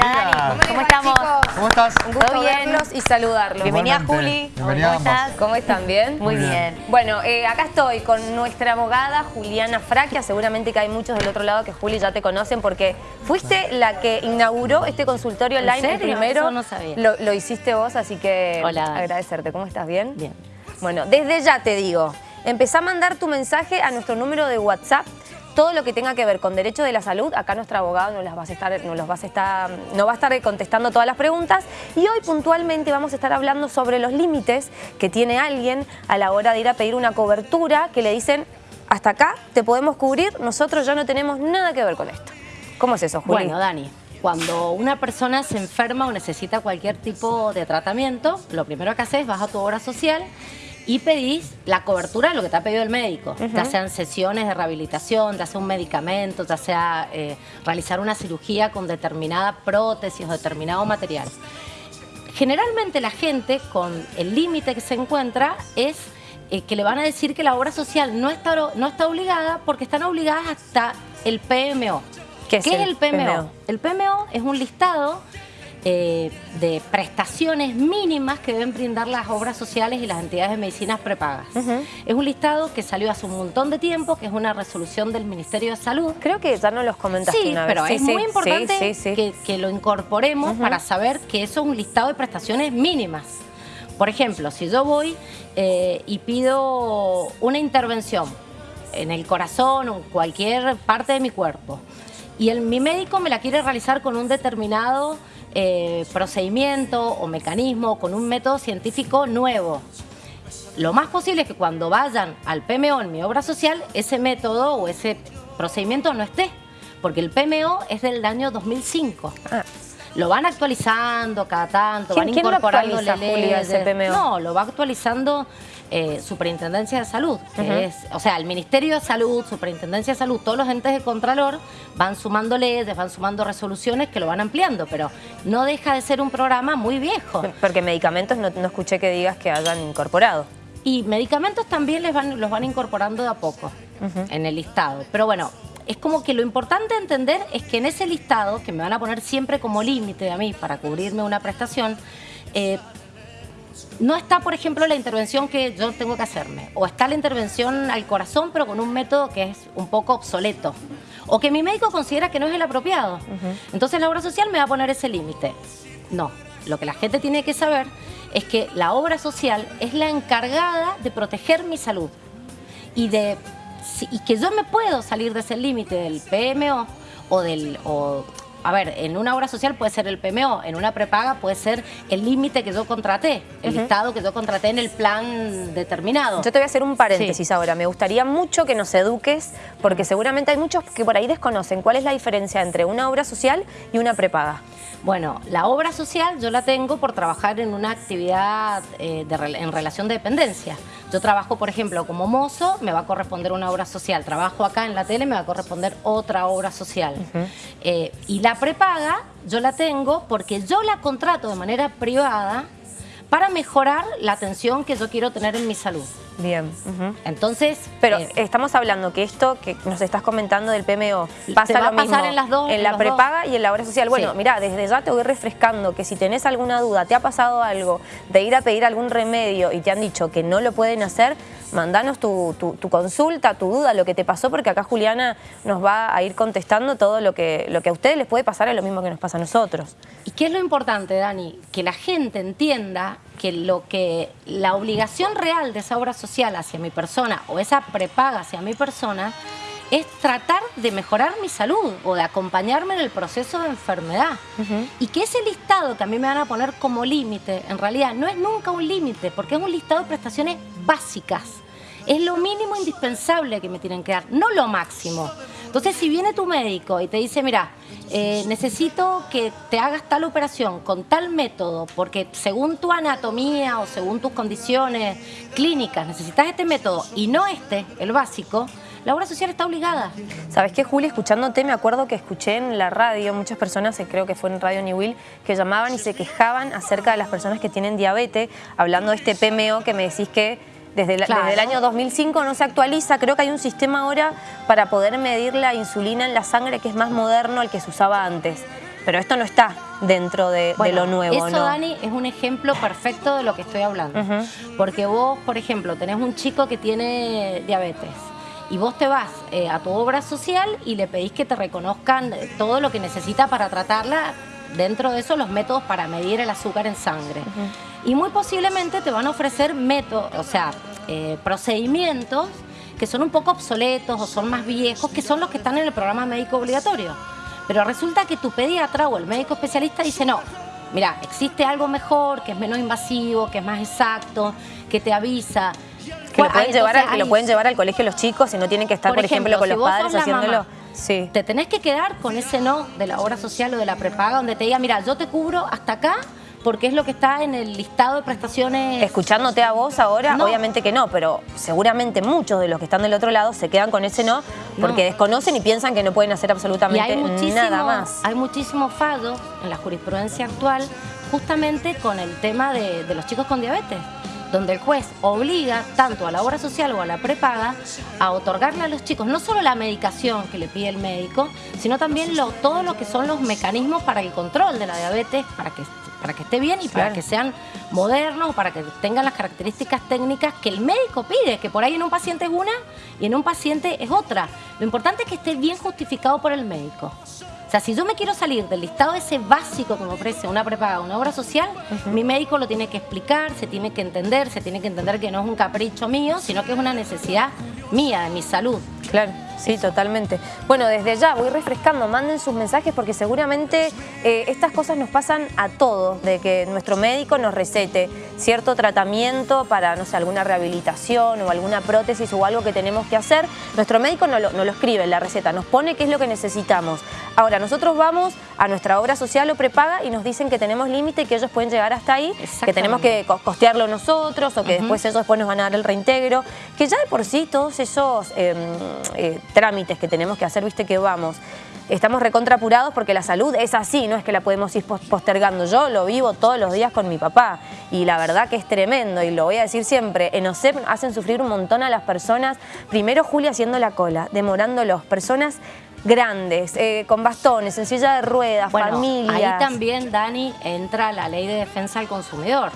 Bienvenida, Dani. ¿Cómo, estamos? ¿Cómo estás? Un gusto ¿Todo bien? verlos y saludarlos. Bienvenida. Juli. Bienvenida ¿Cómo estás? ¿Cómo están? ¿Bien? Muy Muy bien. bien. Bueno, eh, acá estoy con nuestra abogada Juliana Fraquia. Seguramente que hay muchos del otro lado que Juli ya te conocen porque fuiste la que inauguró este consultorio ¿En online. El primero Eso no sabía. Lo, lo hiciste vos, así que Hola, agradecerte. ¿Cómo estás? ¿Bien? Bien. Bueno, desde ya te digo, empezá a mandar tu mensaje a nuestro número de WhatsApp. Todo lo que tenga que ver con derecho de la salud, acá nuestra abogada nos las vas a estar, nos los vas a estar, nos va a estar contestando todas las preguntas. Y hoy puntualmente vamos a estar hablando sobre los límites que tiene alguien a la hora de ir a pedir una cobertura que le dicen, hasta acá te podemos cubrir, nosotros ya no tenemos nada que ver con esto. ¿Cómo es eso, Juli? Bueno, Dani, cuando una persona se enferma o necesita cualquier tipo de tratamiento, lo primero que haces es vas a tu obra social y pedís la cobertura de lo que te ha pedido el médico, ya sean sesiones de rehabilitación, ya sea un medicamento, ya sea eh, realizar una cirugía con determinada prótesis o determinado material. Generalmente la gente con el límite que se encuentra es eh, que le van a decir que la obra social no está, no está obligada porque están obligadas hasta el PMO. ¿Qué es el el PMO? PMO? El PMO es un listado eh, de prestaciones mínimas que deben brindar las obras sociales y las entidades de medicinas prepagas. Es un listado que salió hace un montón de tiempo, que es una resolución del Ministerio de Salud. Creo que ya no los comentaste Sí, una vez. pero Sí, es sí, muy importante sí, que lo incorporemos para saber que eso es un listado de prestaciones mínimas. Por ejemplo, si yo voy eh, y pido una intervención en el corazón o en cualquier parte de mi cuerpo y el, mi médico me la quiere realizar con un determinado eh, procedimiento o mecanismo, con un método científico nuevo, lo más posible es que cuando vayan al PMO en mi obra social, ese método o ese procedimiento no esté, porque el PMO es del año 2005. Ah. Lo van actualizando cada tanto, ¿Quién- van incorporando actualiza, Julia, ese PMO? No, lo va actualizando eh, Superintendencia de Salud, que es, o sea, el Ministerio de Salud, Superintendencia de Salud, todos los entes de Contralor van sumando leyes, van sumando resoluciones que lo van ampliando, pero no deja de ser un programa muy viejo. Porque medicamentos no, no escuché que digas que hayan incorporado. Y medicamentos también les van, los van incorporando de a poco en el listado. Pero bueno, es como que lo importante a entender es que en ese listado, que me van a poner siempre como límite a mí para cubrirme una prestación, eh, no está, por ejemplo, la intervención que yo tengo que hacerme. O está la intervención al corazón, pero con un método que es un poco obsoleto. O que mi médico considera que no es el apropiado. Entonces la obra social me va a poner ese límite. No, lo que la gente tiene que saber es que la obra social es la encargada de proteger mi salud. Y, de, y que yo me puedo salir de ese límite del PMO o del... o- a ver, en una obra social puede ser el PMO, en una prepaga puede ser el límite que yo contraté, el listado que yo contraté en el plan determinado. Yo te voy a hacer un paréntesis Sí. ahora. Me gustaría mucho que nos eduques, porque seguramente hay muchos que por ahí desconocen cuál es la diferencia entre una obra social y una prepaga. Bueno, la obra social yo la tengo por trabajar en una actividad eh, de en relación de dependencia. Yo trabajo, por ejemplo, como mozo, me va a corresponder una obra social. Trabajo acá en la tele, me va a corresponder otra obra social. Eh, y la prepaga yo la tengo porque yo la contrato de manera privada para mejorar la atención que yo quiero tener en mi salud. Bien. Entonces, Pero eh, estamos hablando que esto que nos estás comentando del PMO pasa va lo a pasar mismo en las dos, en en la prepaga y en la obra social. Bueno, Sí. mira, desde ya te voy refrescando que si tenés alguna duda, te ha pasado algo de ir a pedir algún remedio y te han dicho que no lo pueden hacer, mandanos tu, tu- tu consulta, tu duda, lo que te pasó, porque acá Juliana nos va a ir contestando todo lo que, lo que a ustedes les puede pasar es lo mismo que nos pasa a nosotros. ¿Y qué es lo importante, Dani? Que la gente entienda que lo que la obligación real de esa obra social hacia mi persona o esa prepaga hacia mi persona es tratar de mejorar mi salud o de acompañarme en el proceso de enfermedad. Y que ese listado que a mí me van a poner como límite, en realidad no es nunca un límite, porque es un listado de prestaciones básicas. Es lo mínimo indispensable que me tienen que dar, no lo máximo. Entonces, si viene tu médico y te dice, mira, eh, necesito que te hagas tal operación con tal método, porque según tu anatomía o según tus condiciones clínicas necesitas este método y no este, el básico, la obra social está obligada. ¿Sabes qué, Juli? Escuchándote, me acuerdo que escuché en la radio muchas personas, eh, creo que fue en Radio New Will, que llamaban y se quejaban acerca de las personas que tienen diabetes, hablando de este PMO que me decís que desde, la- Claro. desde el año 2005 no se actualiza. Creo que hay un sistema ahora para poder medir la insulina en la sangre que es más moderno al que se usaba antes. pero esto no está dentro de, lo nuevo, eso, Dani, es un ejemplo perfecto de lo que estoy hablando. Porque vos, por ejemplo, tenés un chico que tiene diabetes y vos te vas eh, a tu obra social y le pedís que te reconozcan todo lo que necesita para tratarla, dentro de eso los métodos para medir el azúcar en sangre. Y muy posiblemente te van a ofrecer métodos, o sea, eh, procedimientos que son un poco obsoletos o son más viejos, que son los que están en el programa médico obligatorio. Pero resulta que tu pediatra o el médico especialista dice, no, mira, existe algo mejor, que es menos invasivo, que es más exacto, que te avisa. Que lo, pueden llevar lo pueden llevar al colegio los chicos y no tienen que estar, por, ejemplo, con los padres haciéndolo. sí. Te tenés que quedar con ese no de la obra social o de la prepaga donde te diga, mira, yo te cubro hasta acá porque es lo que está en el listado de prestaciones. Escuchándote a vos ahora, obviamente que no, pero seguramente muchos de los que están del otro lado se quedan con ese no porque desconocen y piensan que no pueden hacer absolutamente nada más. Hay muchísimos fallos en la jurisprudencia actual justamente con el tema de, de los chicos con diabetes donde el juez obliga tanto a la obra social o a la prepaga a otorgarle a los chicos no solo la medicación que le pide el médico, sino también lo, todo lo que son los mecanismos para el control de la diabetes, para que, para que esté bien y para que sean modernos, para que tengan las características técnicas que el médico pide, que por ahí en un paciente es una y en un paciente es otra. Lo importante es que esté bien justificado por el médico. O sea, si yo me quiero salir del listado ese básico que me ofrece una prepaga, una obra social, mi médico lo tiene que explicar, se tiene que entender, se tiene que entender que no es un capricho mío, sino que es una necesidad mía, de mi salud. Claro. Sí, totalmente. Bueno, desde ya voy refrescando, manden sus mensajes porque seguramente eh, estas cosas nos pasan a todos, de que nuestro médico nos recete cierto tratamiento para, no sé, alguna rehabilitación o alguna prótesis o algo que tenemos que hacer. Nuestro médico no lo, no lo escribe en la receta, nos pone qué es lo que necesitamos. Ahora, nosotros vamos a nuestra obra social o prepaga y nos dicen que tenemos límite y que ellos pueden llegar hasta ahí, que tenemos que costearlo nosotros o que después ellos después nos van a dar el reintegro, que ya de por sí todos esos em, eh, trámites que tenemos que hacer, viste que vamos, estamos recontrapurados porque la salud es así, no es que la podemos ir postergando. Yo lo vivo todos los días con mi papá y la verdad que es tremendo y lo voy a decir siempre, en OSEP hacen sufrir un montón a las personas, primero Julia haciendo la cola, demorándolos, personas grandes, eh, con bastones, en silla de ruedas, familias. Ahí también, Dani, entra la ley de defensa al consumidor.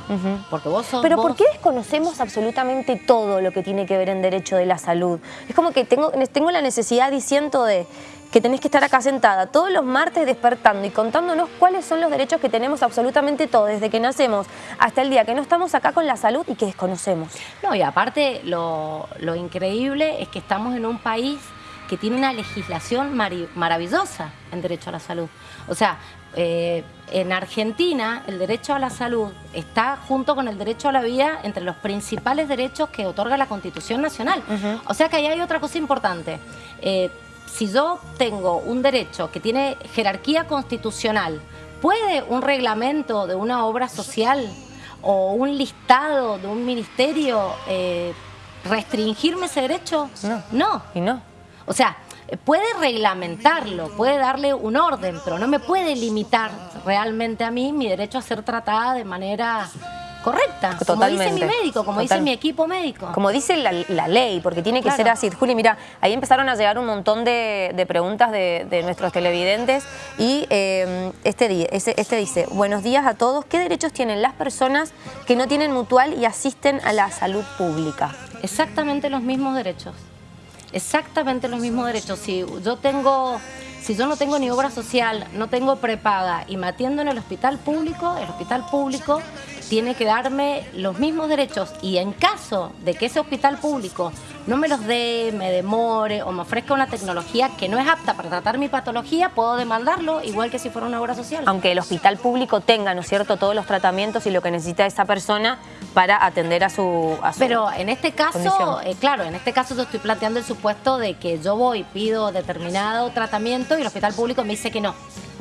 Porque vos sos. Pero ¿por qué desconocemos absolutamente todo lo que tiene que ver en derecho de la salud? Es como que tengo, tengo la necesidad diciendo de que tenés que estar acá sentada todos los martes despertando y contándonos cuáles son los derechos que tenemos absolutamente todos, desde que nacemos hasta el día que no estamos acá con la salud y que desconocemos. No, y aparte lo, lo increíble es que estamos en un país que tiene una legislación maravillosa en derecho a la salud. O sea, eh, en Argentina el derecho a la salud está junto con el derecho a la vida entre los principales derechos que otorga la Constitución Nacional. O sea que ahí hay otra cosa importante. Eh, si yo tengo un derecho que tiene jerarquía constitucional, ¿puede un reglamento de una obra social o un listado de un ministerio eh, restringirme ese derecho? No. No. Y no. O sea, puede reglamentarlo, puede darle un orden, pero no me puede limitar realmente a mí mi derecho a ser tratada de manera correcta, como dice mi médico, como dice mi equipo médico. Como dice la, ley, porque tiene que ser así. Juli, mira, ahí empezaron a llegar un montón de, preguntas de, nuestros televidentes y eh, este, este dice, buenos días a todos, ¿qué derechos tienen las personas que no tienen mutual y asisten a la salud pública? Exactamente los mismos derechos exactamente los mismos derechos. Si yo tengo, si yo no tengo ni obra social, no tengo prepaga y me atiendo en el hospital público, el hospital público tiene que darme los mismos derechos y en caso de que ese hospital público no me los dé, me demore o me ofrezca una tecnología que no es apta para tratar mi patología, puedo demandarlo igual que si fuera una obra social. Aunque el hospital público tenga, ¿no es cierto?, todos los tratamientos y lo que necesita esa persona para atender a su, Pero en este caso, eh, claro, en este caso yo estoy planteando el supuesto de que yo voy y pido determinado tratamiento y el hospital público me dice que no.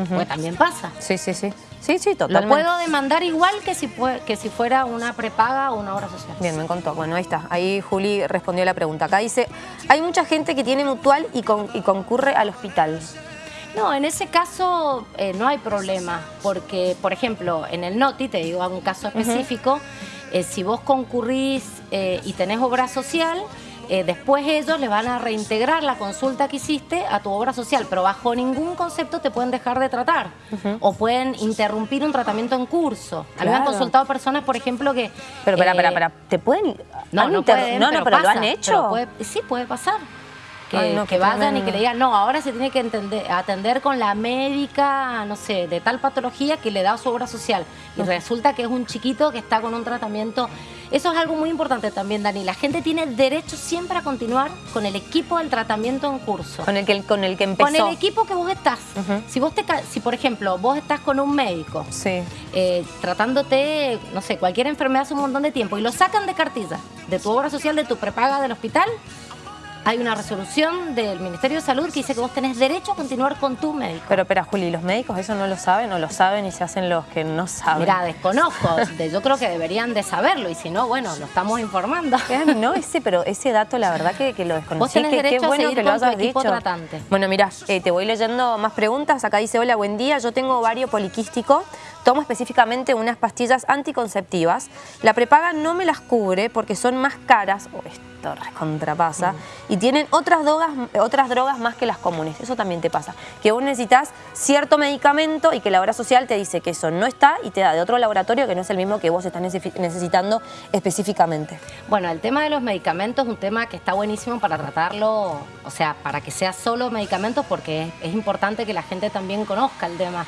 Pues también pasa. Sí, sí, sí. Sí, sí, totalmente. Lo puedo demandar igual que si, que si fuera una prepaga o una obra social. Bien, me contó. Bueno, ahí está. Ahí Juli respondió la pregunta. Acá dice, hay mucha gente que tiene mutual y, y concurre al hospital. No, en ese caso eh, no hay problema, porque, por ejemplo, en el NOTI, te digo un caso específico, eh, si vos concurrís eh, y tenés obra social, eh, después ellos le van a reintegrar la consulta que hiciste a tu obra social, pero bajo ningún concepto te pueden dejar de tratar o pueden interrumpir un tratamiento en curso. A mí me han consultado personas, por ejemplo, que... Pero, espera, espera, espera, ¿te pueden...? No, no, pueden, no, no, pero, lo han hecho. sí, puede pasar que, vayan y que le digan, no, ahora se tiene que atender con la médica, no sé, de tal patología que le da su obra social. Y resulta que es un chiquito que está con un tratamiento. Eso es algo muy importante también, Dani. La gente tiene derecho siempre a continuar con el equipo del tratamiento en curso. Con el que, con el que empezó. Con el equipo que vos estás. Si vos te, si por ejemplo, vos estás con un médico sí. Eh, tratándote, no sé, cualquier enfermedad hace un montón de tiempo y lo sacan de cartilla de tu obra social, de tu prepaga del hospital, hay una resolución del Ministerio de Salud que dice que vos tenés derecho a continuar con tu médico. Pero, espera, Juli, ¿los médicos eso no lo saben o lo saben y se hacen los que no saben? Mira, desconozco. yo creo que deberían de saberlo y si no, bueno, lo estamos informando. No, ese, pero ese dato la verdad que, lo desconocí. Vos tenés derecho bueno a seguir que lo hayas dicho. tratante. Bueno, mira, eh, te voy leyendo más preguntas. Acá dice, hola, buen día. Yo tengo ovario poliquístico. Tomo específicamente unas pastillas anticonceptivas. La prepaga no me las cubre porque son más caras. Oh, esto contrapasa. Y tienen otras drogas, otras drogas más que las comunes. Eso también te pasa. Que vos necesitas cierto medicamento y que la obra social te dice que eso no está y te da de otro laboratorio que no es el mismo que vos estás necesitando específicamente. Bueno, el tema de los medicamentos es un tema que está buenísimo para tratarlo, o sea, para que sea solo medicamentos porque es importante que la gente también conozca el tema.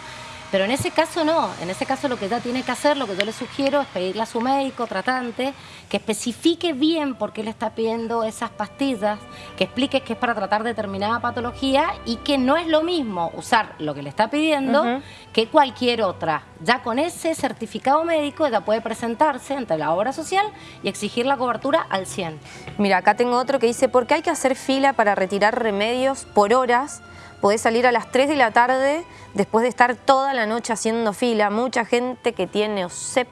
Pero en ese caso no, en ese caso lo que ella tiene que hacer, lo que yo le sugiero es pedirle a su médico tratante que especifique bien por qué le está pidiendo esas pastillas, que explique que es para tratar determinada patología y que no es lo mismo usar lo que le está pidiendo que cualquier otra. Ya con ese certificado médico ella puede presentarse ante la obra social y exigir la cobertura al 100. Mira, acá tengo otro que dice, ¿por qué hay que hacer fila para retirar remedios por horas? Podés salir a las 3 de la tarde después de estar toda la noche haciendo fila. Mucha gente que tiene OSEP.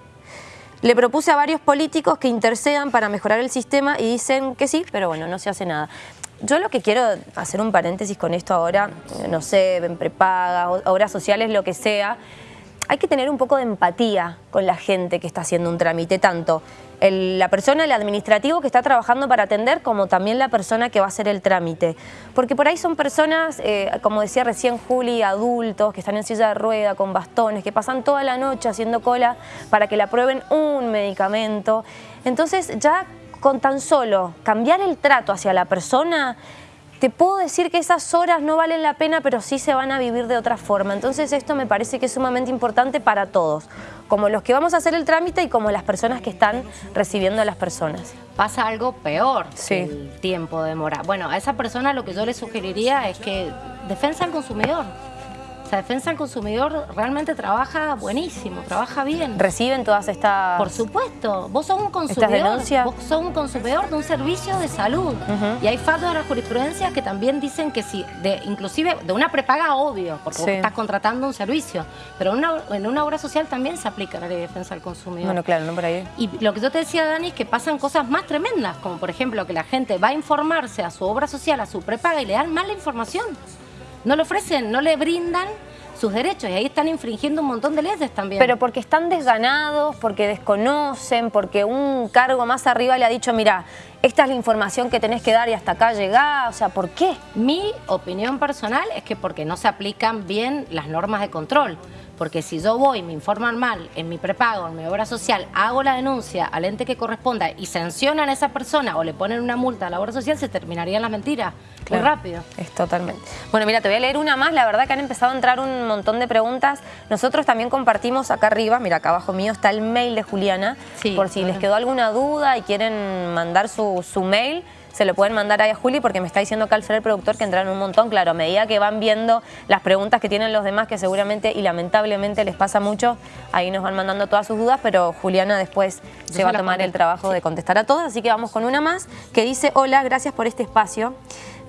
Le propuse a varios políticos que intercedan para mejorar el sistema y dicen que sí, pero bueno, no se hace nada. Yo lo que quiero hacer un paréntesis con esto ahora, no sé, en prepaga, obras sociales, lo que sea, hay que tener un poco de empatía con la gente que está haciendo un trámite, tanto la persona, el administrativo que está trabajando para atender, como también la persona que va a hacer el trámite. Porque por ahí son personas, eh, como decía recién Juli, adultos, que están en silla de rueda, con bastones, que pasan toda la noche haciendo cola para que le aprueben un medicamento. Entonces ya con tan solo cambiar el trato hacia la persona te puedo decir que esas horas no valen la pena, pero sí se van a vivir de otra forma. Entonces esto me parece que es sumamente importante para todos, como los que vamos a hacer el trámite y como las personas que están recibiendo a las personas. Pasa algo peor sí. el tiempo demora. Bueno, a esa persona lo que yo le sugeriría es que defensa al consumidor. La defensa del consumidor realmente trabaja buenísimo, trabaja bien. ¿Reciben todas estas Por supuesto. Vos sos un consumidor, vos sos un consumidor de un servicio de salud. Y hay fallos de la jurisprudencia que también dicen que de, inclusive de una prepaga obvio, porque vos estás contratando un servicio. Pero en una obra social también se aplica la ley de defensa del consumidor. Bueno, claro, no por ahí. Y lo que yo te decía, Dani, es que pasan cosas más tremendas, como por ejemplo que la gente va a informarse a su obra social, a su prepaga y le dan mala información no le ofrecen, no le brindan sus derechos y ahí están infringiendo un montón de leyes también. Pero porque están desganados, porque desconocen, porque un cargo más arriba le ha dicho, mira, esta es la información que tenés que dar y hasta acá llegá, o sea, ¿por qué? Mi opinión personal es que porque no se aplican bien las normas de control. Porque si yo voy, me informan mal en mi prepago, en mi obra social, hago la denuncia al ente que corresponda y sancionan a esa persona o le ponen una multa a la obra social, se terminarían las mentiras muy rápido. Es totalmente. Bueno, mira, te voy a leer una más. La verdad que han empezado a entrar un montón de preguntas. Nosotros también compartimos acá arriba, mira, acá abajo mío está el mail de Juliana. por si les quedó alguna duda y quieren mandar su, su mail se lo pueden mandar ahí a Juli porque me está diciendo acá el productor, que entraron un montón. Claro, a medida que van viendo las preguntas que tienen los demás, que seguramente y lamentablemente les pasa mucho, ahí nos van mandando todas sus dudas, pero Juliana después se va a tomar el trabajo de contestar a todas. Así que vamos con una más que dice, hola, gracias por este espacio.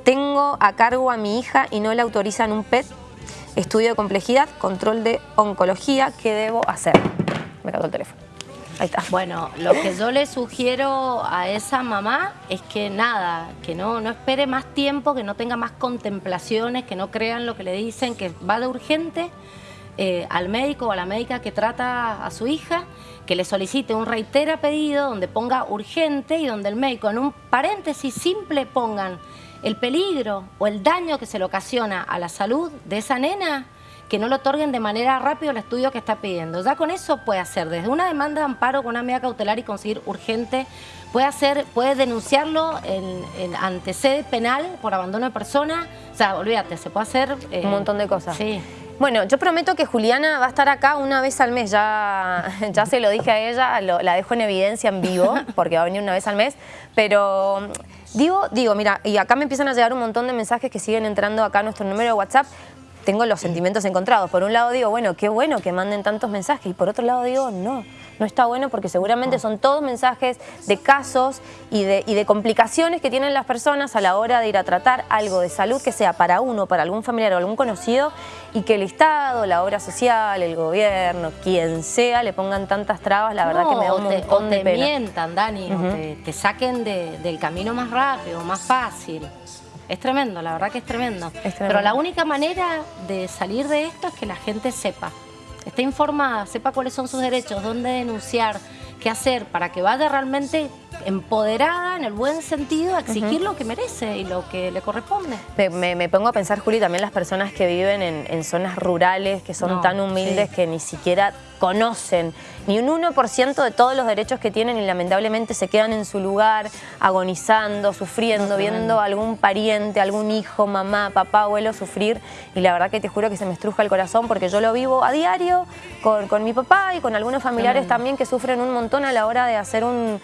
Tengo a cargo a mi hija y no le autorizan un PET, estudio de complejidad, control de oncología, ¿qué debo hacer? Me cagó el teléfono. Bueno, lo que yo le sugiero a esa mamá es que nada, que no, no espere más tiempo, que no tenga más contemplaciones, que no crean lo que le dicen, que va de urgente, eh, al médico o a la médica que trata a su hija, que le solicite un reitera pedido donde ponga urgente y donde el médico en un paréntesis simple pongan el peligro o el daño que se le ocasiona a la salud de esa nena que no lo otorguen de manera rápida el estudio que está pidiendo. Ya con eso puede hacer desde una demanda de amparo con una medida cautelar y conseguir urgente, puede hacer, puede denunciarlo en, en ante sede penal por abandono de persona, o sea, olvídate, se puede hacer... Eh, Un montón de cosas. Sí. Bueno, yo prometo que Juliana va a estar acá una vez al mes, ya, ya se lo dije a ella, la dejo en evidencia en vivo, porque va a venir una vez al mes, pero digo, digo, mira, y acá me empiezan a llegar un montón de mensajes que siguen entrando acá a nuestro número de WhatsApp, tengo los sentimientos encontrados. Por un lado digo, bueno, qué bueno que manden tantos mensajes y por otro lado digo, no, no está bueno porque seguramente son todos mensajes de casos y de, y de complicaciones que tienen las personas a la hora de ir a tratar algo de salud que sea para uno, para algún familiar o algún conocido y que el Estado, la obra social, el gobierno, quien sea, le pongan tantas trabas, la verdad que me da un montón te, mientan, Dani, o te, saquen del camino más rápido, más fácil. Es tremendo, la verdad que es tremendo. Pero la única manera de salir de esto es que la gente sepa. Esté informada, sepa cuáles son sus derechos, dónde denunciar, qué hacer, para que vaya realmente empoderada en el buen sentido a exigir lo que merece y lo que le corresponde. Me, pongo a pensar, Juli, también las personas que viven en, zonas rurales, que son tan humildes que ni siquiera conocen. Ni un 1% de todos los derechos que tienen y lamentablemente se quedan en su lugar agonizando, sufriendo, viendo a algún pariente, algún hijo, mamá, papá, abuelo sufrir. Y la verdad que te juro que se me estruja el corazón porque yo lo vivo a diario con, mi papá y con algunos familiares también que sufren un montón a la hora de hacer un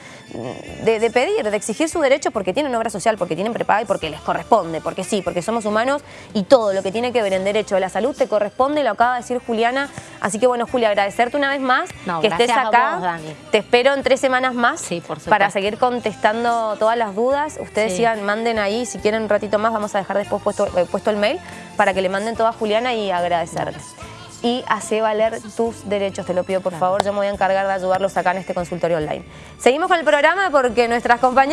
de, pedir, de exigir su derecho porque tienen obra social, porque tienen prepaga y porque les corresponde, porque sí, porque somos humanos y todo lo que tiene que ver en derecho de la salud te corresponde, lo acaba de decir Juliana. Así que bueno, Julia, agradecerte una vez más que estés acá. Te espero en tres semanas más para seguir contestando todas las dudas. Ustedes sigan, manden ahí, si quieren un ratito más, vamos a dejar después puesto, eh, puesto el mail para que le manden todo a Juliana y agradecerte y hace valer tus derechos. Te lo pido por favor, yo me voy a encargar de ayudarlos acá en este consultorio online. Seguimos con el programa porque nuestras compañeras...